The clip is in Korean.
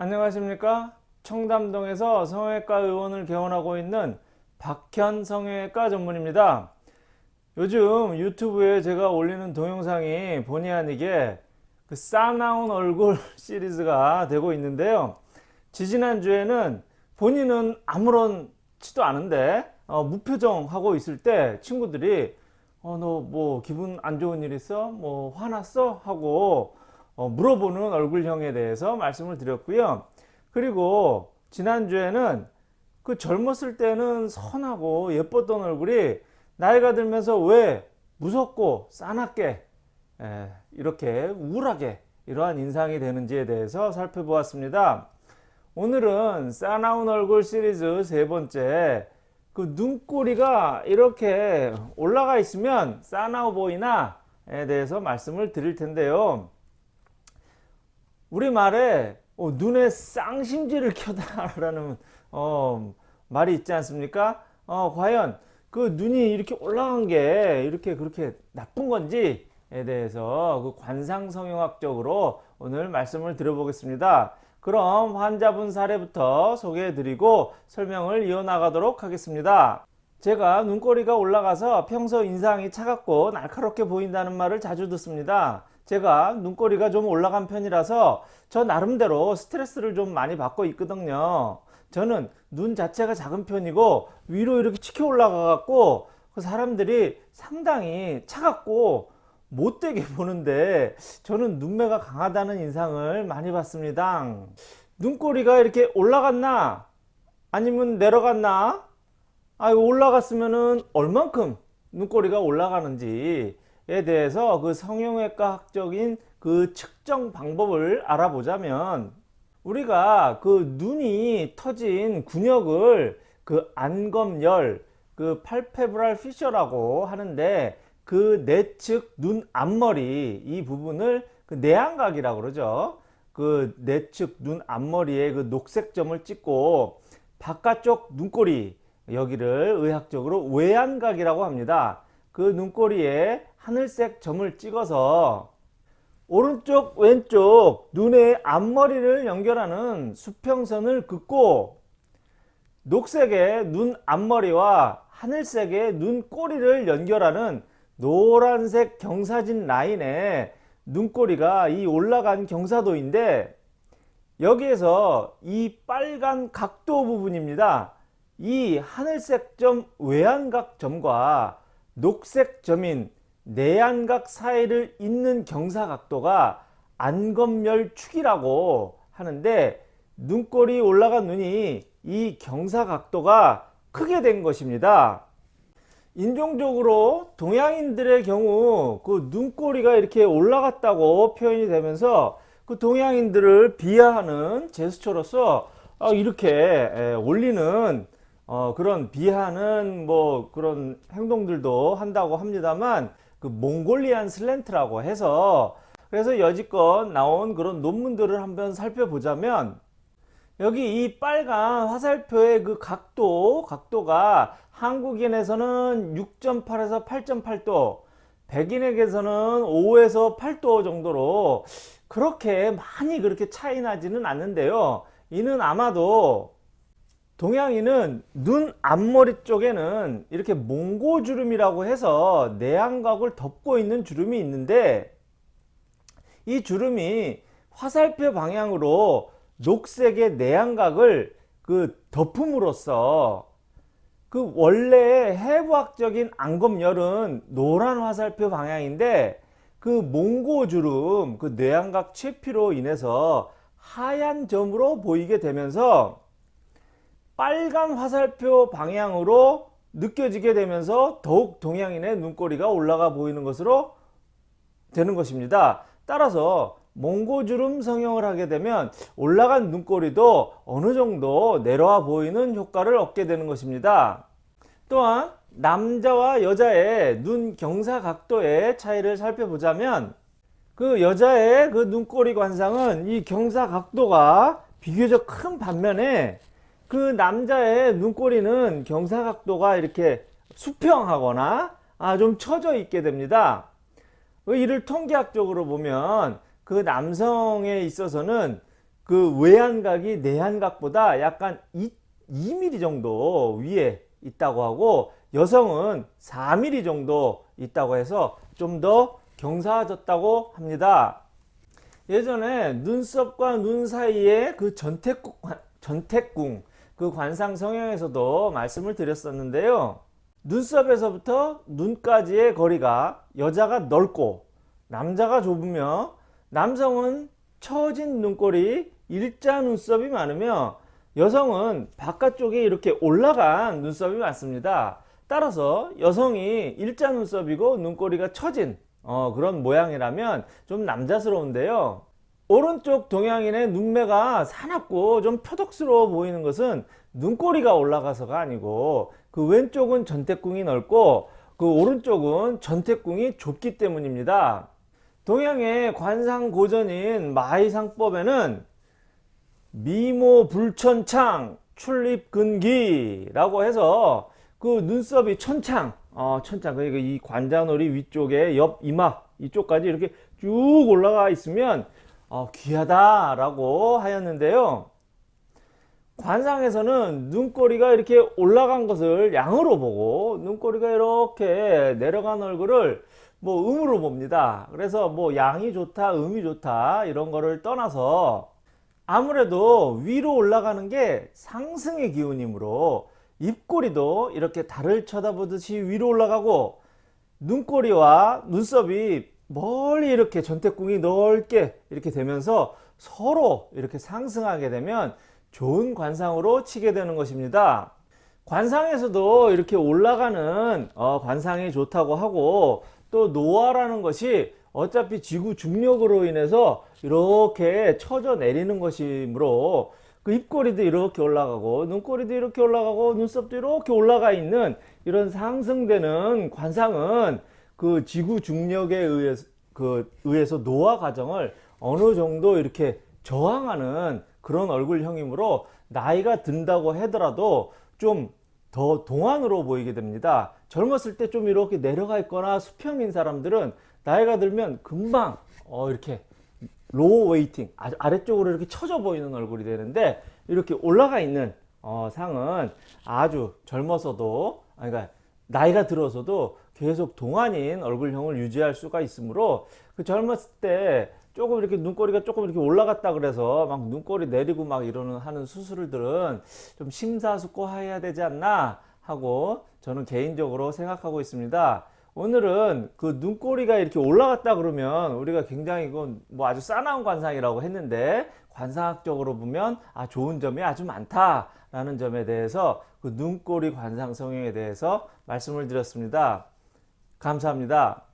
안녕하십니까 청담동에서 성형외과 의원을 개원하고 있는 박현 성형외과 전문입니다 요즘 유튜브에 제가 올리는 동영상이 본의 아니게 그 싸나운 얼굴 시리즈가 되고 있는데요 지지난주에는 본인은 아무렇지도 않은데 어, 무표정 하고 있을 때 친구들이 어, 너 뭐 기분 안 좋은 일 있어? 뭐 화났어? 하고 어, 물어보는 얼굴형에 대해서 말씀을 드렸고요. 그리고 지난주에는 그 젊었을 때는 선하고 예뻤던 얼굴이 나이가 들면서 왜 무섭고 싸납게 에, 이렇게 우울하게 이러한 인상이 되는지에 대해서 살펴보았습니다. 오늘은 싸나운 얼굴 시리즈 세 번째 그 눈꼬리가 이렇게 올라가 있으면 싸나워 보이나에 대해서 말씀을 드릴 텐데요. 우리말에 어, 눈에 쌍심지를 켜다라는 어, 말이 있지 않습니까? 어, 과연 그 눈이 이렇게 올라간 게 이렇게 그렇게 나쁜 건지에 대해서 그 관상성형학적으로 오늘 말씀을 드려보겠습니다. 그럼 환자분 사례부터 소개해 드리고 설명을 이어나가도록 하겠습니다. 제가 눈꼬리가 올라가서 평소 인상이 차갑고 날카롭게 보인다는 말을 자주 듣습니다. 제가 눈꼬리가 좀 올라간 편이라서 저 나름대로 스트레스를 좀 많이 받고 있거든요. 저는 눈 자체가 작은 편이고 위로 이렇게 치켜 올라가 갖고 그 사람들이 상당히 차갑고 못되게 보는데 저는 눈매가 강하다는 인상을 많이 받습니다. 눈꼬리가 이렇게 올라갔나 아니면 내려갔나 아 올라갔으면은 얼만큼 눈꼬리가 올라가는지에 대해서 그 성형외과 학적인 그 측정 방법을 알아보자면 우리가 그 눈이 터진 근육을 그 안검열 그 팔페브랄 피셔라고 하는데 그 내측 눈 앞머리 이 부분을 그 내안각이라고 그러죠. 그 내측 눈 앞머리에 그 녹색 점을 찍고 바깥쪽 눈꼬리 여기를 의학적으로 외안각이라고 합니다. 그 눈꼬리에 하늘색 점을 찍어서 오른쪽 왼쪽 눈의 앞머리를 연결하는 수평선을 긋고 녹색의 눈 앞머리와 하늘색의 눈꼬리를 연결하는 노란색 경사진 라인에 눈꼬리가 이 올라간 경사도인데 여기에서 이 빨간 각도 부분입니다. 이 하늘색 점 외안각 점과 녹색 점인 내안각 사이를 잇는 경사 각도가 안검열축이라고 하는데 눈꼬리 올라간 눈이 이 경사 각도가 크게 된 것입니다. 인종적으로 동양인들의 경우 그 눈꼬리가 이렇게 올라갔다고 표현이 되면서 그 동양인들을 비하하는 제스처로서 어, 이렇게 올리는 어, 그런 비하는 뭐 그런 행동들도 한다고 합니다만 그 몽골리안 슬렌트라고 해서 그래서 여지껏 나온 그런 논문들을 한번 살펴보자면 여기 이 빨간 화살표의 그 각도 각도가 한국인에서는 6.8에서 8.8도 백인에게서는 5에서 8도 정도로 그렇게 많이 그렇게 차이 나지는 않는데요. 이는 아마도 동양인은 눈 앞머리 쪽에는 이렇게 몽고주름이라고 해서 내안각을 덮고 있는 주름이 있는데 이 주름이 화살표 방향으로 녹색의 내안각을 그 덮음으로써 그 원래 해부학적인 안검열은 노란 화살표 방향인데 그 몽고주름 그 뇌안각 채피로 인해서 하얀 점으로 보이게 되면서 빨간 화살표 방향으로 느껴지게 되면서 더욱 동양인의 눈꼬리가 올라가 보이는 것으로 되는 것입니다. 따라서 몽고주름 성형을 하게 되면 올라간 눈꼬리도 어느 정도 내려와 보이는 효과를 얻게 되는 것입니다. 또한 남자와 여자의 눈 경사 각도의 차이를 살펴보자면 그 여자의 그 눈꼬리 관상은 이 경사 각도가 비교적 큰 반면에 그 남자의 눈꼬리는 경사 각도가 이렇게 수평하거나 아, 좀 처져 있게 됩니다. 이를 통계학적으로 보면 그 남성에 있어서는 그 외안각이 내안각보다 약간 2, 2mm 정도 위에 있다고 하고 여성은 4mm 정도 있다고 해서 좀 더 경사졌다고 합니다. 예전에 눈썹과 눈 사이에 그 전태궁, 전태궁 그 관상 성형에서도 말씀을 드렸었는데요. 눈썹에서부터 눈까지의 거리가 여자가 넓고 남자가 좁으며 남성은 처진 눈꼬리 일자 눈썹이 많으며 여성은 바깥쪽에 이렇게 올라간 눈썹이 많습니다. 따라서 여성이 일자 눈썹이고 눈꼬리가 처진 어, 그런 모양이라면 좀 남자스러운데요. 오른쪽 동양인의 눈매가 사납고 좀 표독스러워 보이는 것은 눈꼬리가 올라가서가 아니고 그 왼쪽은 전태궁이 넓고 그 오른쪽은 전태궁이 좁기 때문입니다. 동양의 관상 고전인 마이상법에는 미모 불천창 출입근기라고 해서 그 눈썹이 천창 어, 천창 그러니까 이 관자놀이 위쪽에 옆 이마 이쪽까지 이렇게 쭉 올라가 있으면 어, 귀하다라고 하였는데요. 관상에서는 눈꼬리가 이렇게 올라간 것을 양으로 보고 눈꼬리가 이렇게 내려간 얼굴을 뭐 음으로 봅니다. 그래서 뭐 양이 좋다, 음이 좋다 이런 거를 떠나서 아무래도 위로 올라가는 게 상승의 기운이므로 입꼬리도 이렇게 달을 쳐다보듯이 위로 올라가고 눈꼬리와 눈썹이 멀리 이렇게 전태궁이 넓게 이렇게 되면서 서로 이렇게 상승하게 되면 좋은 관상으로 치게 되는 것입니다. 관상에서도 이렇게 올라가는 어, 관상이 좋다고 하고 또 노화라는 것이 어차피 지구 중력으로 인해서 이렇게 쳐져 내리는 것이므로 그 입꼬리도 이렇게 올라가고 눈꼬리도 이렇게 올라가고 눈썹도 이렇게 올라가 있는 이런 상승되는 관상은 그 지구 중력에 의해서 그 의해서 노화 과정을 어느 정도 이렇게 저항하는 그런 얼굴형이므로 나이가 든다고 하더라도 좀 더 동안으로 보이게 됩니다. 젊었을 때 좀 이렇게 내려가 있거나 수평인 사람들은 나이가 들면 금방 어 이렇게 low weighting 아래쪽으로 이렇게 처져 보이는 얼굴이 되는데 이렇게 올라가 있는 어, 상은 아주 젊어서도 아니 그러니까 나이가 들어서도 계속 동안인 얼굴형을 유지할 수가 있으므로 그 젊었을 때 조금 이렇게 눈꼬리가 조금 이렇게 올라갔다 그래서 막 눈꼬리 내리고 막 이러는 하는 수술들은 좀 심사숙고해야 되지 않나 하고 저는 개인적으로 생각하고 있습니다. 오늘은 그 눈꼬리가 이렇게 올라갔다 그러면 우리가 굉장히 이건 뭐 아주 싸나운 관상이라고 했는데 관상학적으로 보면 아 좋은 점이 아주 많다라는 점에 대해서 그 눈꼬리 관상 성형에 대해서 말씀을 드렸습니다. 감사합니다.